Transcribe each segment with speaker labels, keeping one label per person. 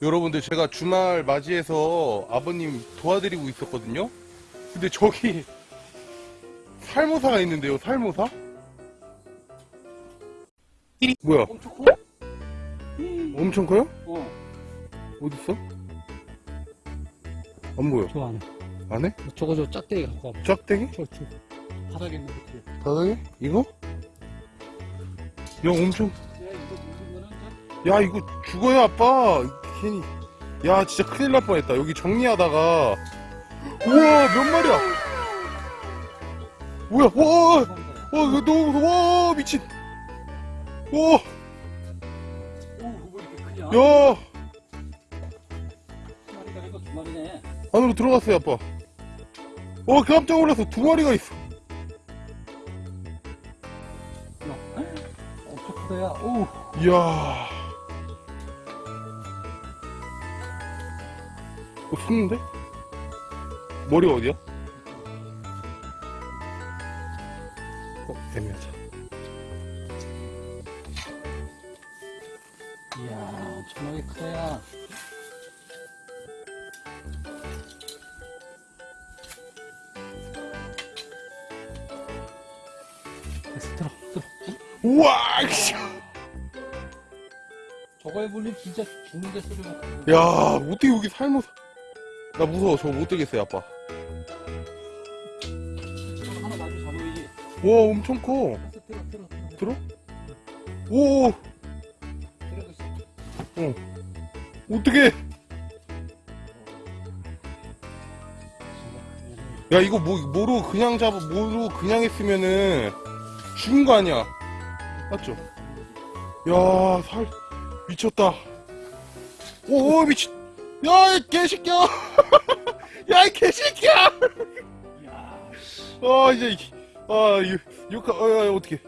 Speaker 1: 여러분들 제가 주말 맞이해서 아버님 도와드리고 있었거든요. 근데 저기 살모사가 있는데요. 살모사? 뭐야?
Speaker 2: 엄청 커?
Speaker 1: 엄청 커요?
Speaker 2: 어,
Speaker 1: 어디 있어? 안 보여.
Speaker 2: 저 안에.
Speaker 1: 안 해?
Speaker 2: 저거 저 짝대기 갖고 와봐.
Speaker 1: 짝대기?
Speaker 2: 저, 저. 바닥에 있는 거.
Speaker 1: 바닥에? 이거? 야 엄청
Speaker 2: 야, 이거
Speaker 1: 야 이거 죽어요 아빠 괜히. 야 진짜 큰일 날 뻔했다. 여기 정리하다가. 우와 몇 마리야? 뭐야? 와와
Speaker 2: 저.
Speaker 1: 이거 너무 와 미친.
Speaker 2: 크냐?
Speaker 1: 야. 안으로 들어갔어요 아빠. 어 깜짝 놀라서 두 마리가 있어.
Speaker 2: 크다, 야. 오,
Speaker 1: 이야 어, 숨는데? 머리가 어디야? 어, 애매하자
Speaker 2: 이야, 엄청나게 크다, 야. 됐어, 들어, 들어.
Speaker 1: 우와 씨.
Speaker 2: 저거에 물리면 진짜 죽는데 소리가.
Speaker 1: 야 어떻게 여기 살면서 나 무서워 저거 못 들겠어요 아빠. 와 엄청 커
Speaker 2: 들어, 들어, 들어.
Speaker 1: 들어? 오
Speaker 2: 들어가 있어.
Speaker 1: 어떻게 야 이거 뭐 뭐로 그냥 잡아 뭐로 그냥 했으면은 죽은 거 아니야 맞죠? 야 살 미쳤다 오 미친 야이 개새끼야 야 이 개새끼야!
Speaker 2: 이야,
Speaker 1: 아 이제 이- 아 이- 어, 어, 어떻게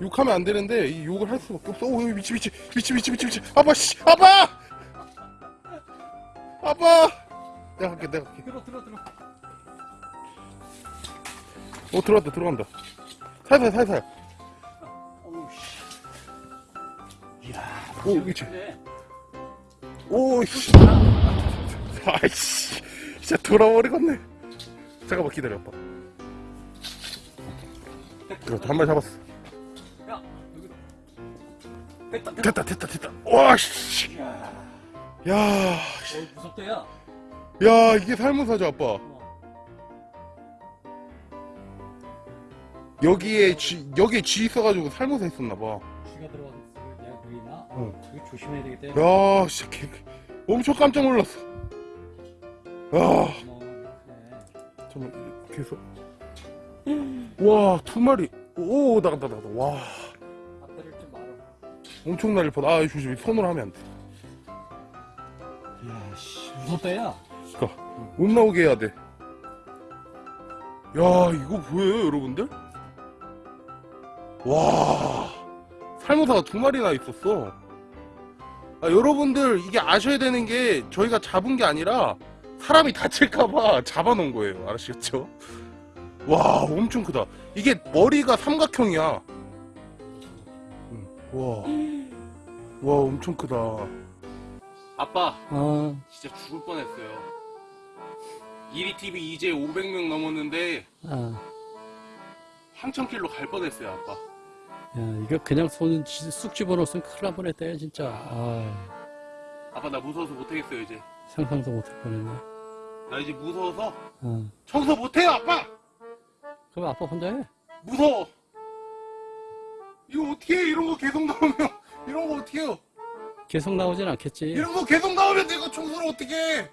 Speaker 1: 욕하면 안 되는데 이 욕을 할 수밖에 없어. 오 미치 미치 미치 미치 미치 미치. 아빠 씨 아빠! 아빠! 내가 갈게 내가 갈게.
Speaker 2: 들어, 들어, 들어.
Speaker 1: 어 들어간다 들어간다. 살살 살살.
Speaker 2: 어우, 씨. 이야,
Speaker 1: 오
Speaker 2: 근데
Speaker 1: 오씨 아이씨 진짜 돌아버리겠네 잠깐만 기다려 아빠 그렇다 한 마리 잡았어
Speaker 2: 야, 여기다. 됐다, 됐다.
Speaker 1: 됐다 와씨
Speaker 2: 이야,
Speaker 1: 야,
Speaker 2: 어, 무섭다, 야.
Speaker 1: 야 이게 살모사죠 아빠
Speaker 2: 어.
Speaker 1: 여기에 쥐 여기에 쥐 있어가지고 살모사 있었나봐
Speaker 2: 쥐가 들어가서 내가 보이나?
Speaker 1: 어.
Speaker 2: 조심해야 되겠다.
Speaker 1: 야 진짜 개, 엄청 깜짝 놀랐어 야
Speaker 2: 어, 그래.
Speaker 1: 잠깐만 계속. 와두 마리. 오 나간다 나간다. 와. 엄청 날릴 뻔아 조심 손으로 하면 안돼.
Speaker 2: 이야, 씨. 무섭다, 야.
Speaker 1: 그니까 못 나오게 해야 돼 야 이거 보여요 여러분들? 와. 살모사가 두 마리나 있었어. 아, 여러분들 이게 아셔야 되는 게 저희가 잡은 게 아니라 사람이 다칠까봐 잡아놓은 거예요 아시겠죠 와 엄청 크다 이게 머리가 삼각형이야 응. 와, 와 엄청 크다 아빠
Speaker 2: 어.
Speaker 1: 진짜 죽을 뻔했어요. 이리TV 이제 500명 넘었는데
Speaker 2: 아.
Speaker 1: 한천 킬로 갈 뻔했어요, 아빠.
Speaker 2: 야, 이거 그냥 손 지- 쑥 집어넣었으면 큰일 날 뻔했다, 야, 진짜. 아,
Speaker 1: 아빠 나 무서워서 못하겠어요 이제.
Speaker 2: 상상도 못할 뻔했네.
Speaker 1: 나 이제 무서워서
Speaker 2: 어.
Speaker 1: 청소 못해요, 아빠.
Speaker 2: 그럼 아빠 혼자 해?
Speaker 1: 무서워. 이거 어떻게 해? 이런 거 계속 나오면 이런 거 어떻게 해요?
Speaker 2: 계속 나오진 않겠지.
Speaker 1: 이런 거 계속 나오면 이거 청소를 어떻게 해?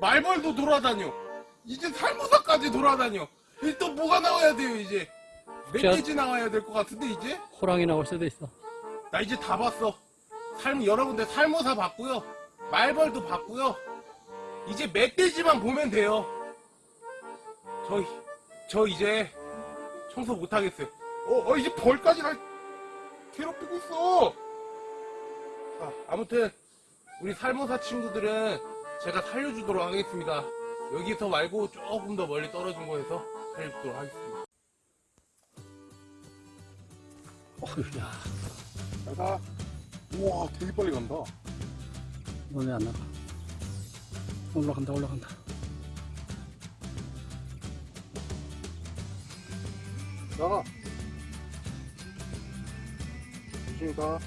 Speaker 1: 말벌도 돌아다녀. 이제 살모사까지 돌아다녀. 이제 또 뭐가 나와야 돼요 이제? 멧돼지 나와야 될 것 같은데 이제?
Speaker 2: 호랑이 나올 수도 있어.
Speaker 1: 나 이제 다 봤어. 삶 여러분들 살모사 봤고요. 말벌도 봤고요. 이제 멧돼지만 보면 돼요. 저, 저 이제 청소 못 하겠어요. 어, 어, 이제 벌까지 날 괴롭히고 있어. 자, 아무튼 우리 살모사 친구들은 제가 살려주도록 하겠습니다. 여기서 말고 조금 더 멀리 떨어진 곳에서 살려주도록 하겠습니다.
Speaker 2: 어휴, 야.
Speaker 1: 자, 우와, 되게 빨리 간다.
Speaker 2: 너네 안 나가. 올라간다, 올라간다.
Speaker 1: 나가. 조심히 가.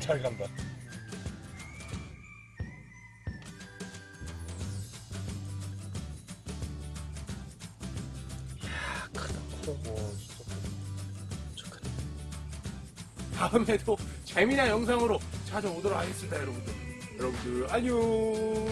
Speaker 1: 잘 간다. 이야, 크다, 커. 다음에도 재미난 영상으로 찾아오도록 하겠습니다, 여러분들. 여러분들, 안녕!